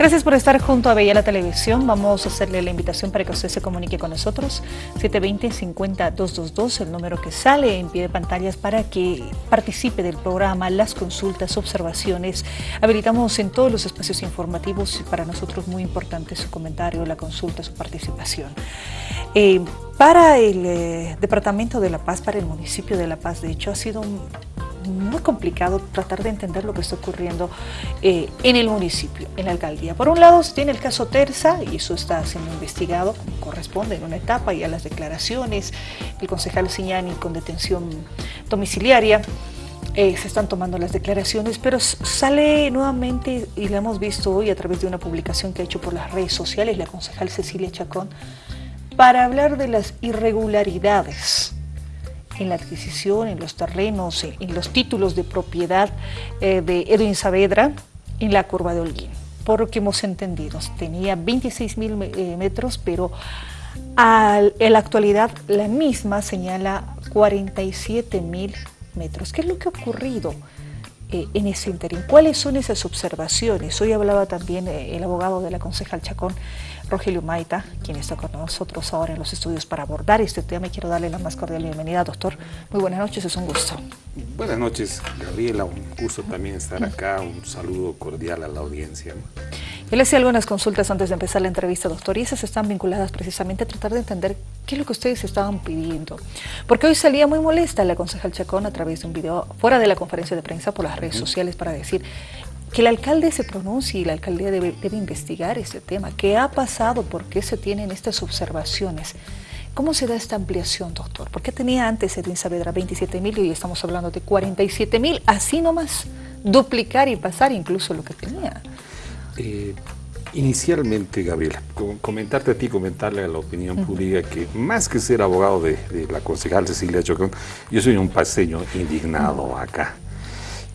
Gracias por estar junto a Bella la Televisión. Vamos a hacerle la invitación para que usted se comunique con nosotros. 720-50222, el número que sale en pie de pantallas para que participe del programa, las consultas, observaciones. Habilitamos en todos los espacios informativos y para nosotros muy importante su comentario, la consulta, su participación. Eh, para el eh, Departamento de La Paz, para el municipio de La Paz, de hecho, ha sido muy complicado tratar de entender lo que está ocurriendo eh, en el municipio, en la alcaldía. Por un lado se tiene el caso Terza y eso está siendo investigado como corresponde en una etapa y a las declaraciones, el concejal Siñani con detención domiciliaria, eh, se están tomando las declaraciones, pero sale nuevamente, y lo hemos visto hoy a través de una publicación que ha hecho por las redes sociales la concejal Cecilia Chacón, para hablar de las irregularidades en la adquisición, en los terrenos, en los títulos de propiedad eh, de Edwin Saavedra en la curva de Holguín. Por lo que hemos entendido, tenía 26 mil eh, metros, pero en la actualidad la misma señala 47 mil metros. ¿Qué es lo que ha ocurrido? Eh, en ese interín. ¿Cuáles son esas observaciones? Hoy hablaba también el abogado de la concejal Chacón Rogelio Maita, quien está con nosotros ahora en los estudios para abordar este tema. Quiero darle la más cordial bienvenida, doctor. Muy buenas noches, es un gusto. Buenas noches, Gabriela. Un gusto también estar acá. Un saludo cordial a la audiencia. Yo le hacía algunas consultas antes de empezar la entrevista, doctor, y esas están vinculadas precisamente a tratar de entender qué es lo que ustedes estaban pidiendo. Porque hoy salía muy molesta la concejal Chacón a través de un video fuera de la conferencia de prensa por las redes sociales para decir que el alcalde se pronuncie y la alcaldía debe, investigar este tema. ¿Qué ha pasado? ¿Por qué se tienen estas observaciones? ¿Cómo se da esta ampliación, doctor? ¿Por qué tenía antes Edwin Saavedra 27 mil y hoy estamos hablando de 47 mil? Así nomás, duplicar y pasar incluso lo que tenía. Eh, inicialmente, Gabriela, comentarte a ti, comentarle a la opinión pública que más que ser abogado de, la concejal Cecilia Chocón, yo soy un paseño indignado acá.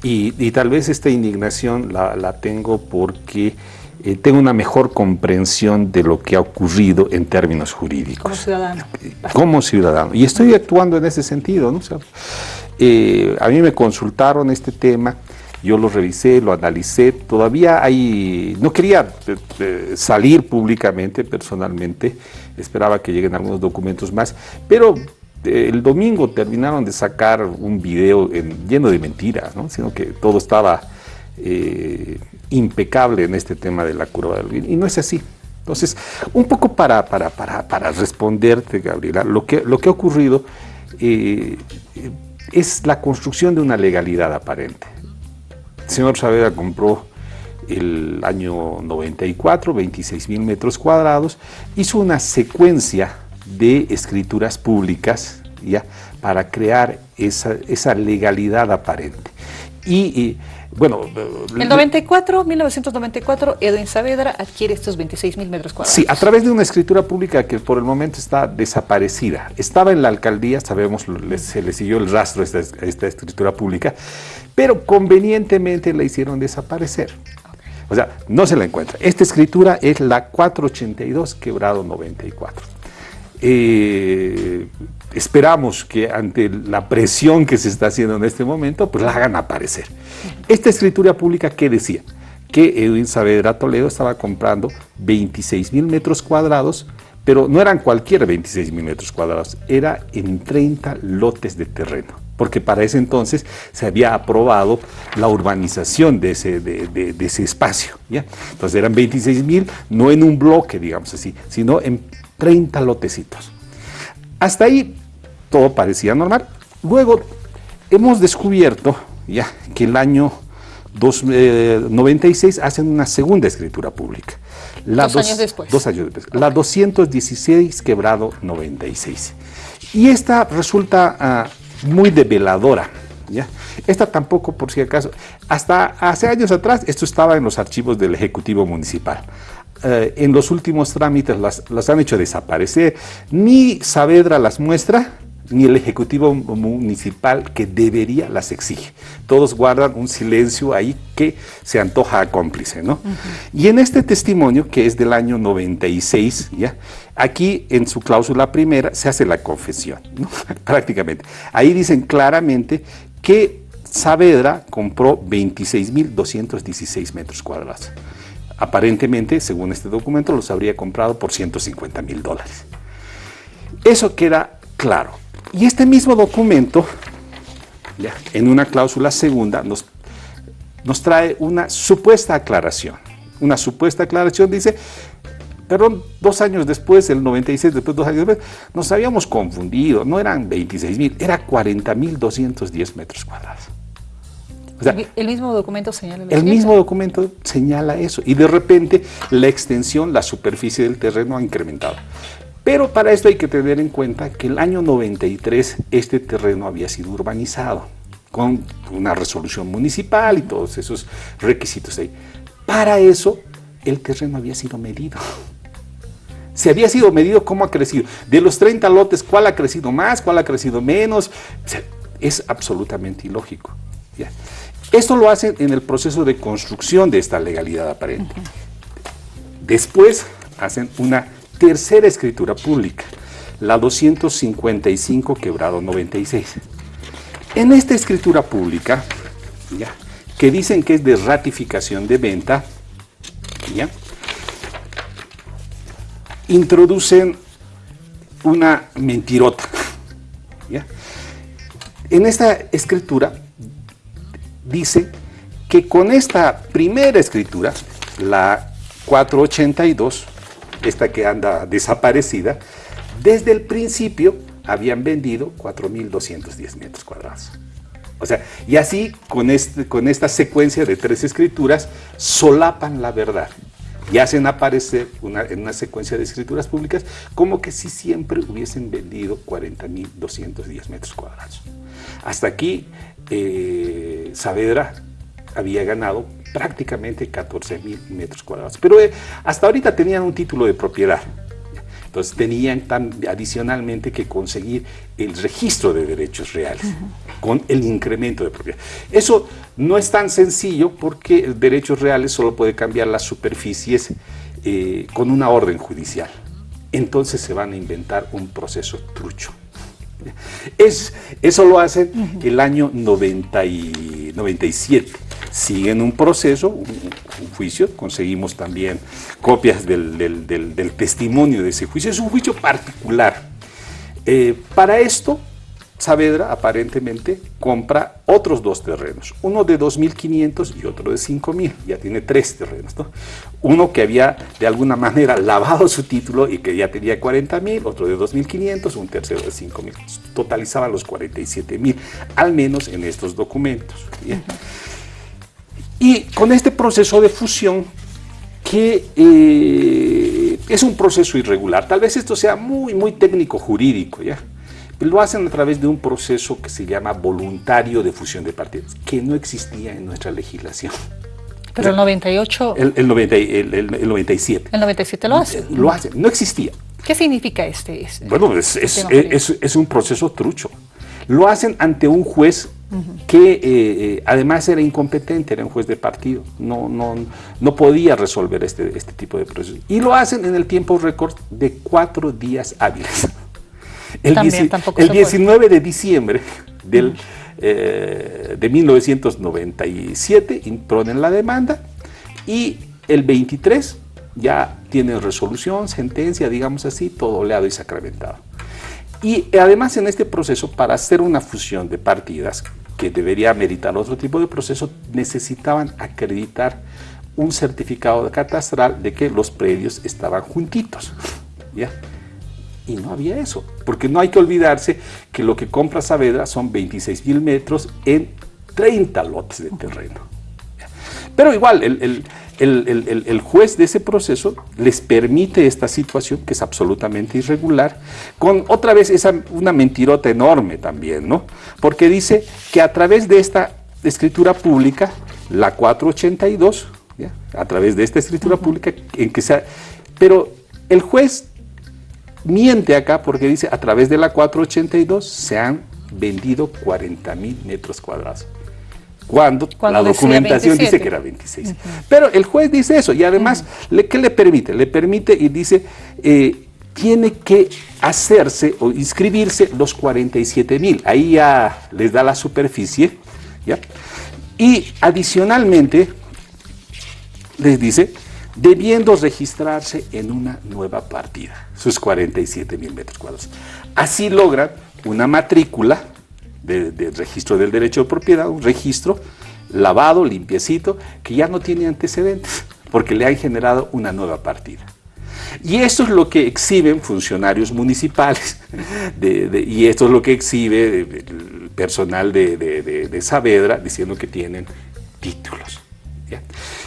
Y, tal vez esta indignación la, tengo porque eh, tengo una mejor comprensión de lo que ha ocurrido en términos jurídicos. Como ciudadano. Como ciudadano. Y estoy actuando en ese sentido. ¿no? Eh, a mí me consultaron este tema, yo lo revisé, lo analicé, todavía hay, no quería eh, salir públicamente, personalmente, esperaba que lleguen algunos documentos más, pero el domingo terminaron de sacar un video lleno de mentiras, ¿no? sino que todo estaba eh, impecable en este tema de la curva del y no es así. Entonces, un poco para, para, para, para responderte, Gabriela, lo que, lo que ha ocurrido eh, es la construcción de una legalidad aparente. El señor Saavedra compró el año 94, 26 mil metros cuadrados, hizo una secuencia de escrituras públicas ¿ya? para crear esa, esa legalidad aparente. Y, bueno... En 94, 1994, Edwin Saavedra adquiere estos 26 mil metros cuadrados. Sí, a través de una escritura pública que por el momento está desaparecida. Estaba en la alcaldía, sabemos, se le siguió el rastro a esta, esta escritura pública, pero convenientemente la hicieron desaparecer. O sea, no se la encuentra. Esta escritura es la 482 quebrado 94. Eh, esperamos que ante la presión que se está haciendo en este momento, pues la hagan aparecer. Esta escritura pública, ¿qué decía? Que Edwin Saavedra Toledo estaba comprando 26 mil metros cuadrados, pero no eran cualquier 26 mil metros cuadrados, era en 30 lotes de terreno porque para ese entonces se había aprobado la urbanización de ese, de, ese espacio. ¿ya? Entonces eran 26 mil, no en un bloque, digamos así, sino en 30 lotecitos. Hasta ahí todo parecía normal. Luego hemos descubierto ya que el año 96 eh, hacen una segunda escritura pública. dos, años después. Dos años después. La 216 quebrado 96. Y esta resulta ah, muy develadora. ¿ya? Esta tampoco, por si acaso, hasta hace años atrás esto estaba en los archivos del Ejecutivo Municipal. Eh, en los últimos trámites las, han hecho desaparecer. Ni Saavedra las muestra, ni el Ejecutivo Municipal que debería las exige. Todos guardan un silencio ahí que se antoja cómplice, ¿no? Y en este testimonio, que es del año 96, ¿ya? Aquí en su cláusula primera se hace la confesión, ¿no? prácticamente. Ahí dicen claramente que Saavedra compró 26.216 metros cuadrados. Aparentemente, según este documento, los habría comprado por 150 mil dólares. Eso queda claro. Y este mismo documento, en una cláusula segunda, nos, nos trae una supuesta aclaración. Una supuesta aclaración dice, perdón, dos años después, el 96, después dos años después, nos habíamos confundido, no eran 26 mil, era 40 mil 210 metros cuadrados. El mismo documento señala El mismo documento señala eso y de repente la extensión, la superficie del terreno ha incrementado. Pero para esto hay que tener en cuenta que el año 93 este terreno había sido urbanizado con una resolución municipal y todos esos requisitos ahí. Para eso el terreno había sido medido. Se había sido medido cómo ha crecido. De los 30 lotes, ¿cuál ha crecido más? ¿Cuál ha crecido menos? es absolutamente ilógico. Esto lo hacen en el proceso de construcción de esta legalidad aparente. Después hacen una tercera escritura pública, la 255 quebrado 96. En esta escritura pública, ¿ya? que dicen que es de ratificación de venta, ¿ya? introducen una mentirota. En esta escritura dice que con esta primera escritura, la 482, esta que anda desaparecida, desde el principio habían vendido 4.210 metros cuadrados. O sea, y así con, este, con esta secuencia de tres escrituras solapan la verdad y hacen aparecer en una secuencia de escrituras públicas como que si siempre hubiesen vendido 40.210 metros cuadrados. Hasta aquí eh, Saavedra había ganado prácticamente 14.000 metros cuadrados, pero eh, hasta ahorita tenían un título de propiedad. Entonces tenían tan, adicionalmente que conseguir el registro de derechos reales con el incremento de propiedad. Eso no es tan sencillo porque derechos reales solo puede cambiar las superficies eh, con una orden judicial. Entonces se van a inventar un proceso trucho. Es, eso lo hacen el año 97 siguen un proceso, un, juicio, conseguimos también copias del, testimonio de ese juicio, es un juicio particular. Eh, para esto, Saavedra aparentemente compra otros dos terrenos, uno de 2.500 y otro de 5.000, ya tiene tres terrenos. Uno que había de alguna manera lavado su título y que ya tenía 40.000, otro de 2.500, un tercero de 5.000, totalizaban los 47.000, al menos en estos documentos. Y con este proceso de fusión, que eh, es un proceso irregular, tal vez esto sea muy, muy técnico jurídico, ¿ya? Lo hacen a través de un proceso que se llama voluntario de fusión de partidos, que no existía en nuestra legislación. Pero el 98... El, el, 97. ¿El 97 lo hace? Lo hace, no existía. ¿Qué significa este? este bueno, es, es, un proceso trucho. Lo hacen ante un juez que eh, eh, además era incompetente, era un juez de partido, no, no, no podía resolver este, este tipo de procesos. Y lo hacen en el tiempo récord de cuatro días hábiles. El, el 19 de diciembre del, eh, de 1997 imponen la demanda y el 23 ya tienen resolución, sentencia, digamos así, todo oleado y sacramentado. Y además en este proceso, para hacer una fusión de partidas, que debería meritar otro tipo de proceso, necesitaban acreditar un certificado catastral de que los predios estaban juntitos. ¿ya? Y no había eso, porque no hay que olvidarse que lo que compra Saavedra son 26 mil metros en 30 lotes de terreno. Pero igual, el, el, juez de ese proceso les permite esta situación que es absolutamente irregular, con otra vez esa, una mentirota enorme también, ¿no? Porque dice que a través de esta escritura pública, la 482, a través de esta escritura pública, en que sea, pero el juez miente acá porque dice a través de la 482 se han vendido 40 mil metros cuadrados cuando, la documentación dice que era 26. Pero el juez dice eso y además, ¿qué le permite? Le permite y dice, eh, tiene que hacerse o inscribirse los 47 mil. Ahí ya les da la superficie. ¿ya? Y adicionalmente les dice, debiendo registrarse en una nueva partida, sus 47 mil metros cuadrados. Así logran una matrícula de, registro del derecho de propiedad, un registro lavado, limpiecito, que ya no tiene antecedentes, porque le han generado una nueva partida. Y esto es lo que exhiben funcionarios municipales, y esto es lo que exhibe el personal de, Saavedra, diciendo que tienen títulos.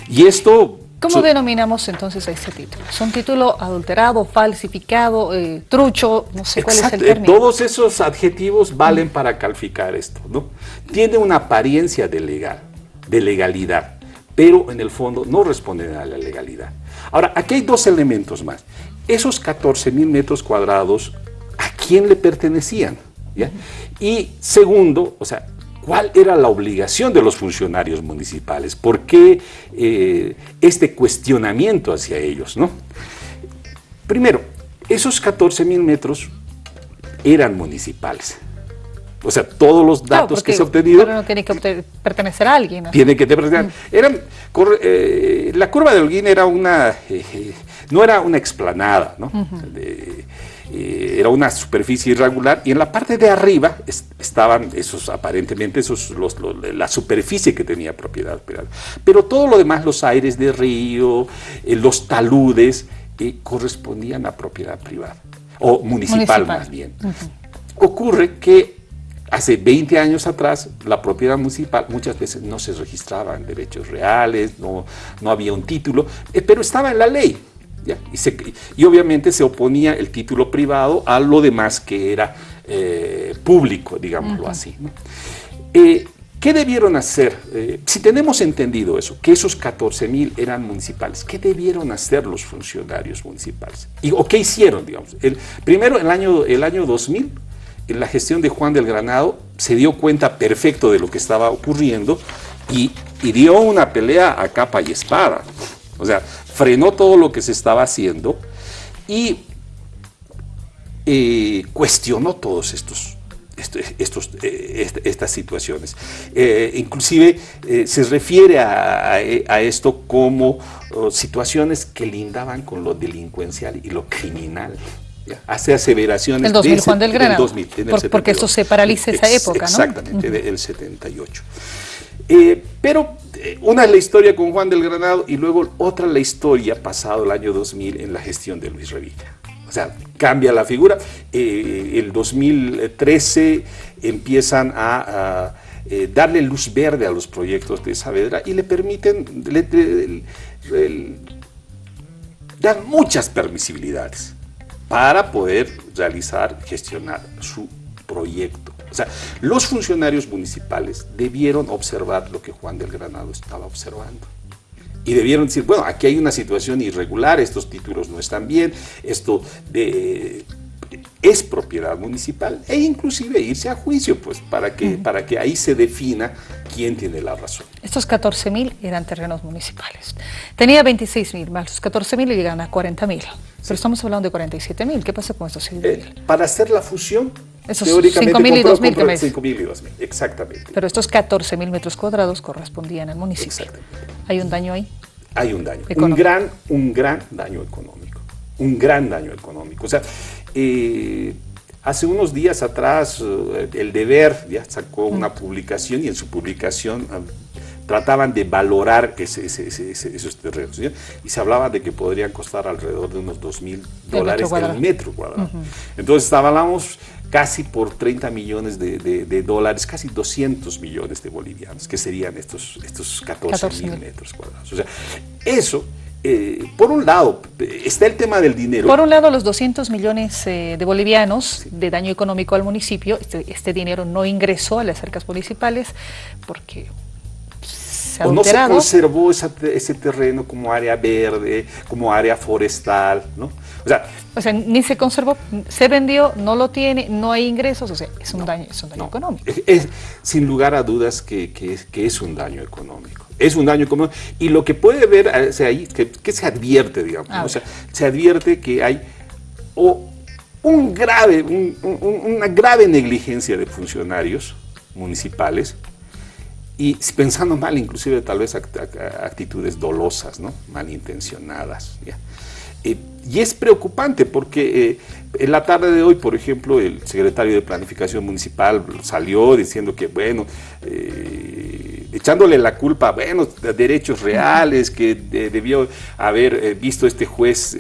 Y esto ¿Cómo denominamos entonces a ese título? ¿Es un título adulterado, falsificado, eh, trucho? No sé cuál es el término. Todos esos adjetivos valen para calificar esto, ¿no? Tiene una apariencia de legal, de legalidad, pero en el fondo no responden a la legalidad. Ahora, aquí hay dos elementos más. Esos 14 mil metros cuadrados, ¿a quién le pertenecían? Y segundo, o sea, ¿Cuál era la obligación de los funcionarios municipales? ¿Por qué eh, este cuestionamiento hacia ellos? ¿no? Primero, esos 14 mil metros eran municipales. O sea, todos los datos que se han obtenido... Pero no tiene que pertenecer a alguien. ¿no? Tiene que pertenecer. Mm. Eran, eh, la curva de Holguín era una... Eh, no era una explanada, ¿no? Eh, era una superficie irregular y en la parte de arriba estaban esos, aparentemente, esos, la superficie que tenía propiedad privada. Pero todo lo demás, los aires de río, eh, los taludes, eh, correspondían a propiedad privada, o municipal, más bien. Ocurre que hace 20 años atrás la propiedad municipal muchas veces no se registraban derechos reales, no, no había un título, pero estaba en la ley. Y, obviamente se oponía el título privado a lo demás que era eh, público, digámoslo así. Eh, ¿Qué debieron hacer? Eh, si tenemos entendido eso, que esos 14 mil eran municipales, ¿qué debieron hacer los funcionarios municipales? Y, ¿O qué hicieron, digamos? El, primero, el año, el año 2000, en la gestión de Juan del Granado, se dio cuenta perfecto de lo que estaba ocurriendo y, y dio una pelea a capa y espada. O sea, frenó todo lo que se estaba haciendo y eh, cuestionó todos estos, estos, eh, estas situaciones. Eh, inclusive se refiere a, esto como oh, situaciones que lindaban con lo delincuencial y lo criminal. Hace aseveraciones. El 2000, Juan del Granado. porque eso se paraliza esa época, ¿no? Exactamente, el 78. Pero eh, una es la historia con Juan del Granado y luego otra la historia pasado el año 2000 en la gestión de Luis Revilla. O sea, cambia la figura. Eh, el 2013 empiezan a, eh, darle luz verde a los proyectos de Saavedra y le permiten, dar muchas permisibilidades para poder realizar, gestionar su proyecto. O sea, los funcionarios municipales debieron observar lo que Juan del Granado estaba observando. Y debieron decir, bueno, aquí hay una situación irregular, estos títulos no están bien, esto es propiedad municipal e inclusive irse a juicio, pues, para que, para que ahí se defina quién tiene la razón. Estos 14 mil eran terrenos municipales. Tenía 26 mil, más los 14 mil llegan a 40 mil. Pero estamos hablando de 47 mil. ¿Qué pasa con estos eh, para hacer la fusión, esos 5 mil y 2 mil que 5 mil y 2 mil, exactamente. Pero estos 14 mil metros cuadrados correspondían al municipio. Exactamente. ¿Hay un daño ahí? Hay un daño, un gran, un gran daño económico, un gran daño económico. O sea, eh, hace unos días atrás eh, el Deber ya sacó una publicación y en su publicación ah, trataban de valorar esos terrenos y se hablaba de que podrían costar alrededor de unos 2 mil dólares el metro cuadrado. Entonces hablamos casi por 30 millones de, dólares, casi 200 millones de bolivianos, que serían estos, estos 14 mil metros cuadrados. O sea, eso, eh, por un lado, está el tema del dinero. Por un lado, los 200 millones eh, de bolivianos de daño económico al municipio, este, este, dinero no ingresó a las cercas municipales porque o no se conservó ese terreno como área verde, como área forestal, ¿no? O sea, ni se conservó, se vendió, no lo tiene, no hay ingresos, o sea, es un daño, es un daño económico. Es, sin lugar a dudas que, que, es, un daño económico. Es un daño económico. Y lo que puede ver o sea, ahí, que, se advierte, digamos, o sea, se advierte que hay un grave, una grave negligencia de funcionarios municipales y pensando mal, inclusive tal vez actitudes dolosas, ¿no? malintencionadas. ¿ya? Eh, y es preocupante porque eh, en la tarde de hoy, por ejemplo, el secretario de Planificación Municipal salió diciendo que, bueno, eh, echándole la culpa, bueno, de derechos reales, que debió haber visto este juez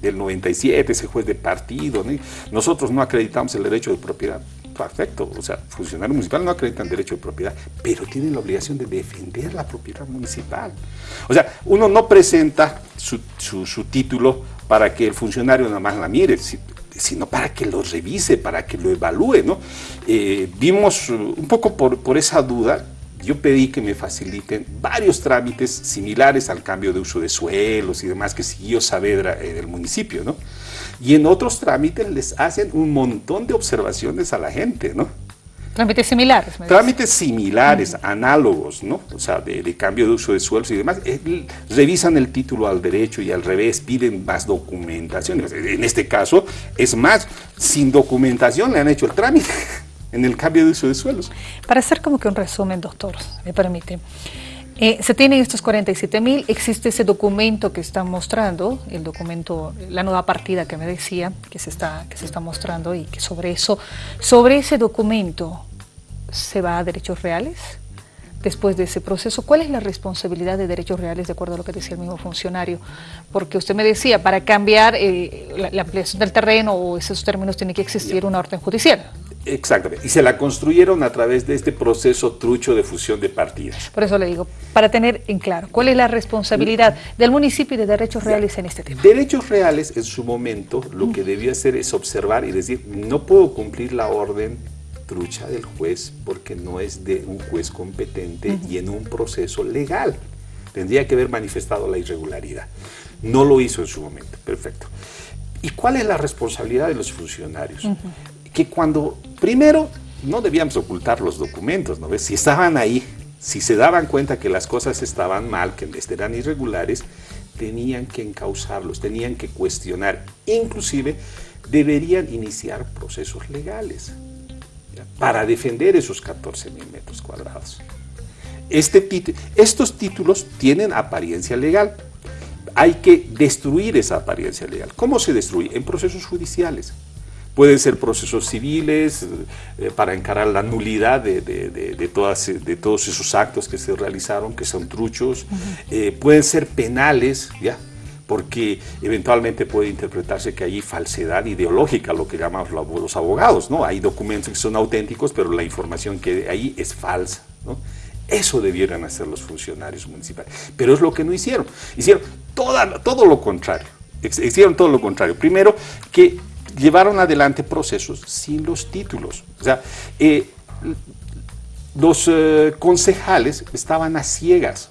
del 97, ese juez de partido. Nosotros no acreditamos el derecho de propiedad perfecto, o sea, funcionarios municipales no acreditan derecho de propiedad, pero tienen la obligación de defender la propiedad municipal. O sea, uno no presenta su, título para que el funcionario nada más la mire, sino para que lo revise, para que lo evalúe, ¿no? Eh, vimos un poco por, por esa duda yo pedí que me faciliten varios trámites similares al cambio de uso de suelos y demás que siguió Saavedra en el municipio, ¿no? Y en otros trámites les hacen un montón de observaciones a la gente, ¿no? Trámites similares. Trámites similares, análogos, ¿no? O sea, de, cambio de uso de suelos y demás. Eh, revisan el título al derecho y al revés, piden más documentación. En este caso, es más, sin documentación le han hecho el trámite en el cambio de uso de suelos. Para hacer como que un resumen, doctor, me permite. Eh, se tienen estos 47 mil, existe ese documento que están mostrando, el documento, la nueva partida que me decía, que se está, que se está mostrando y que sobre eso, sobre ese documento, ¿se va a derechos reales? Después de ese proceso, ¿cuál es la responsabilidad de derechos reales de acuerdo a lo que decía el mismo funcionario? Porque usted me decía, para cambiar eh, la, la, ampliación del terreno o esos términos tiene que existir una orden judicial. Exactamente, y se la construyeron a través de este proceso trucho de fusión de partidas. Por eso le digo, para tener en claro, ¿cuál es la responsabilidad del municipio y de derechos reales en este tema? Derechos reales, en su momento, lo que debía hacer es observar y decir, no puedo cumplir la orden trucha del juez porque no es de un juez competente y en un proceso legal. Tendría que haber manifestado la irregularidad. No lo hizo en su momento, perfecto. ¿Y cuál es la responsabilidad de los funcionarios? Que cuando, primero, no debíamos ocultar los documentos, ¿no ves? Si estaban ahí, si se daban cuenta que las cosas estaban mal, que eran irregulares, tenían que encauzarlos, tenían que cuestionar, inclusive deberían iniciar procesos legales para defender esos 14 mil metros cuadrados. Este estos títulos tienen apariencia legal. Hay que destruir esa apariencia legal. ¿Cómo se destruye? En procesos judiciales. Pueden ser procesos civiles eh, para encarar la nulidad de, de, todas, de, todos esos actos que se realizaron, que son truchos. Eh, pueden ser penales, ¿ya? porque eventualmente puede interpretarse que hay falsedad ideológica, lo que llamamos los abogados, ¿no? Hay documentos que son auténticos, pero la información que hay es falsa, ¿no? Eso debieran hacer los funcionarios municipales, pero es lo que no hicieron. Hicieron toda, todo lo contrario, hicieron todo lo contrario. Primero, que llevaron adelante procesos sin los títulos. O sea, eh, los eh, concejales estaban a ciegas.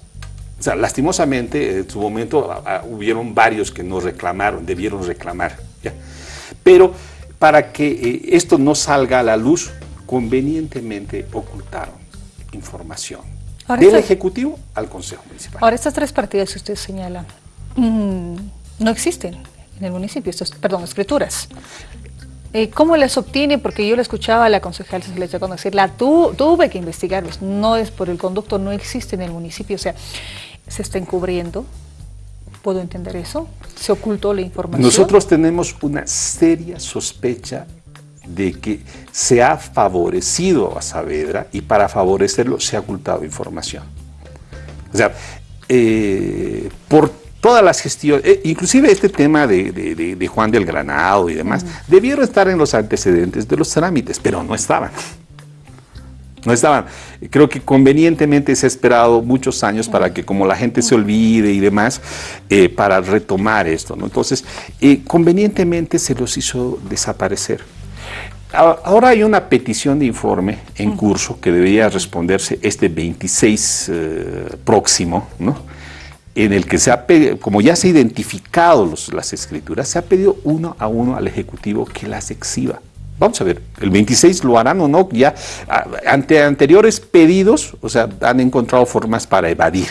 O sea, lastimosamente, en su momento hubieron varios que no reclamaron, debieron reclamar. Pero para que eh, esto no salga a la luz, convenientemente ocultaron información del Ejecutivo al Consejo Municipal. Ahora, estas tres partidas que usted señala, mm, no existen en el municipio, perdón, escrituras. Eh, ¿Cómo las obtiene? Porque yo la escuchaba a la concejal se les cuando decir, tu, tuve que investigarlos, no es por el conducto, no existe en el municipio, o sea, se está encubriendo, ¿puedo entender eso? ¿Se ocultó la información? Nosotros tenemos una seria sospecha de que se ha favorecido a Saavedra y para favorecerlo se ha ocultado información. O sea, eh, por todas las gestiones, eh, inclusive este tema de, Juan del Granado y demás, debieron estar en los antecedentes de los trámites, pero no estaban. No estaban. Creo que convenientemente se ha esperado muchos años para que como la gente se olvide y demás, eh, para retomar esto. ¿no? Entonces, eh, convenientemente se los hizo desaparecer. Ahora hay una petición de informe en curso que debería responderse este 26 próximo, ¿no? En el que se ha como ya se ha identificado las escrituras, se ha pedido uno a uno al Ejecutivo que las exhiba. Vamos a ver, el 26 lo harán o no, ya ante anteriores pedidos, o sea, han encontrado formas para evadir.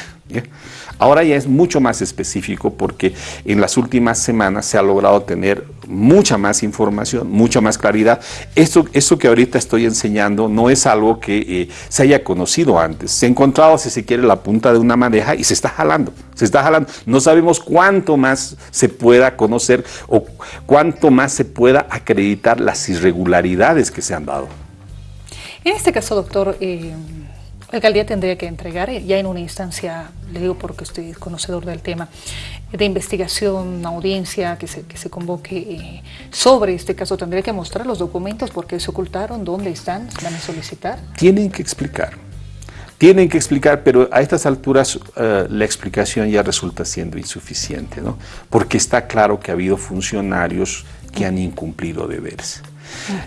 Ahora ya es mucho más específico porque en las últimas semanas se ha logrado tener mucha más información, mucha más claridad. Esto, esto que ahorita estoy enseñando no es algo que eh, se haya conocido antes. Se ha encontrado, si se quiere, la punta de una madeja y se está jalando, se está jalando. No sabemos cuánto más se pueda conocer o cuánto más se pueda acreditar las irregularidades que se han dado. En este caso, doctor, eh, la alcaldía tendría que entregar eh, ya en una instancia, le digo porque estoy conocedor del tema, de investigación, una audiencia que se, que se convoque eh, sobre este caso, tendría que mostrar los documentos, porque se ocultaron, dónde están, van a solicitar. Tienen que explicar, tienen que explicar, pero a estas alturas uh, la explicación ya resulta siendo insuficiente, ¿no? porque está claro que ha habido funcionarios que han incumplido deberes.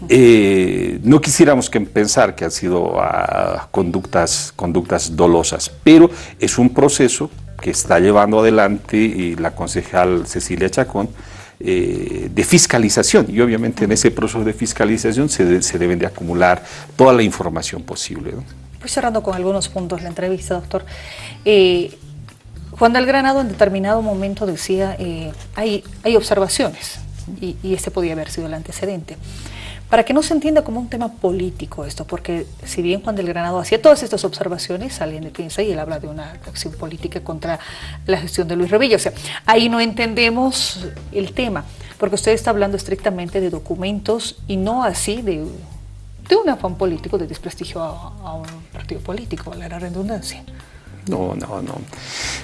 Eh, no quisiéramos que pensar que han sido uh, conductas, conductas dolosas, pero es un proceso que está llevando adelante la concejal Cecilia Chacón, eh, de fiscalización y obviamente en ese proceso de fiscalización se, se deben de acumular toda la información posible. ¿no? Pues cerrando con algunos puntos la entrevista, doctor. Eh, Juan del Granado en determinado momento decía, eh, hay, hay observaciones, y, y este podía haber sido el antecedente. Para que no se entienda como un tema político esto, porque si bien Juan del Granado hacía todas estas observaciones, alguien piensa y él habla de una acción política contra la gestión de Luis Revilla. O sea, ahí no entendemos el tema, porque usted está hablando estrictamente de documentos y no así de, de un afán político de desprestigio a, a un partido político, la redundancia. No, no, no.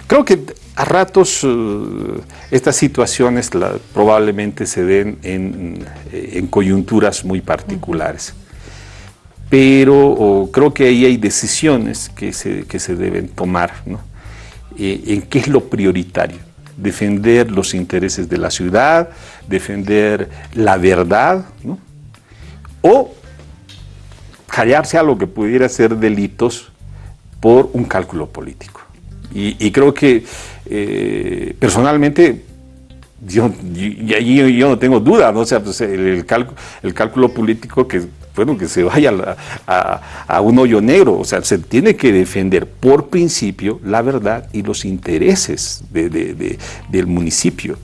Creo que a ratos uh, estas situaciones probablemente se den en, eh, en coyunturas muy particulares. Pero creo que ahí hay decisiones que se, que se deben tomar, ¿no? Eh, en qué es lo prioritario. Defender los intereses de la ciudad, defender la verdad, ¿no? O callarse a lo que pudiera ser delitos por un cálculo político. Y, creo que eh, personalmente yo, no tengo duda, ¿no? O sea, pues el, cálculo, político que, bueno, que se vaya a, un hoyo negro, o sea, se tiene que defender por principio la verdad y los intereses de, de, de, del municipio.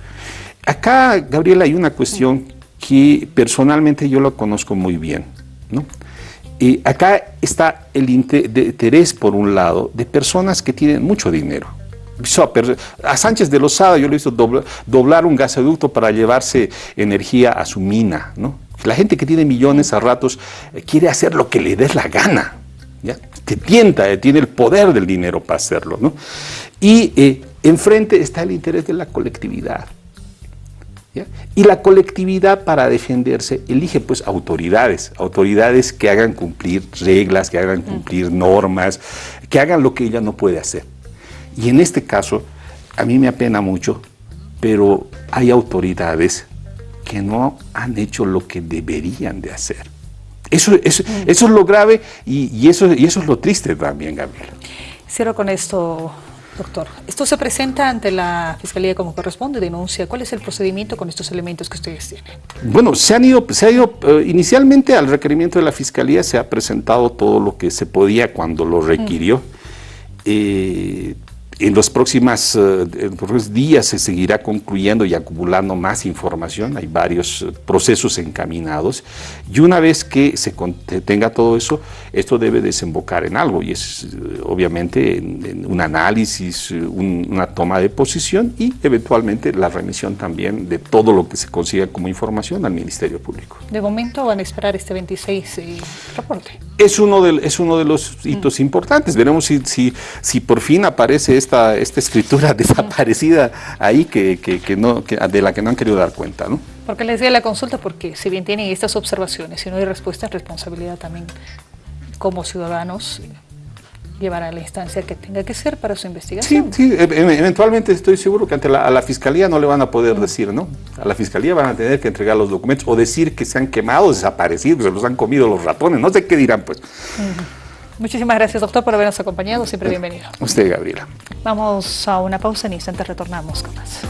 Acá, Gabriela, hay una cuestión que personalmente yo la conozco muy bien, ¿no? Y acá está el interés, por un lado, de personas que tienen mucho dinero. A Sánchez de Lozada yo le he doblar un gasoducto para llevarse energía a su mina. La gente que tiene millones a ratos eh, quiere hacer lo que le dé la gana. ¿ya? Te tienta, eh, tiene el poder del dinero para hacerlo. ¿no? Y eh, enfrente está el interés de la colectividad. ¿Ya? Y la colectividad para defenderse elige pues autoridades, autoridades que hagan cumplir reglas, que hagan cumplir normas, que hagan lo que ella no puede hacer. Y en este caso, a mí me apena mucho, pero hay autoridades que no han hecho lo que deberían de hacer. Eso, eso, eso es lo grave y, y, eso, y eso es lo triste también, Gabriela. Cierro con esto, Doctor, esto se presenta ante la Fiscalía como corresponde, denuncia. ¿Cuál es el procedimiento con estos elementos que ustedes tienen? Bueno, se han ido, se ha ido eh, inicialmente al requerimiento de la Fiscalía se ha presentado todo lo que se podía cuando lo requirió. Mm. Eh, en los, próximas, uh, en los próximos días se seguirá concluyendo y acumulando más información, hay varios procesos encaminados, y una vez que se tenga todo eso, esto debe desembocar en algo, y es uh, obviamente en, en un análisis, un, una toma de posición y eventualmente la remisión también de todo lo que se consiga como información al Ministerio Público. De momento van a esperar este 26 eh, reporte. Es uno, de, es uno de los hitos mm. importantes, veremos si, si, si por fin aparece este esta, esta escritura desaparecida ahí que, que, que no, que, de la que no han querido dar cuenta. ¿no? Porque les decía la consulta, porque si bien tienen estas observaciones y no hay respuesta, es responsabilidad también como ciudadanos llevar a la instancia que tenga que ser para su investigación. Sí, sí, e, e, eventualmente estoy seguro que ante la, a la Fiscalía no le van a poder decir, ¿no? A la Fiscalía van a tener que entregar los documentos o decir que se han quemado, desaparecido, se los han comido los ratones, no sé qué dirán, pues. Uh -huh. Muchísimas gracias, doctor, por habernos acompañado. Siempre bienvenido. Usted, Gabriela. Vamos a una pausa en instantes retornamos con más.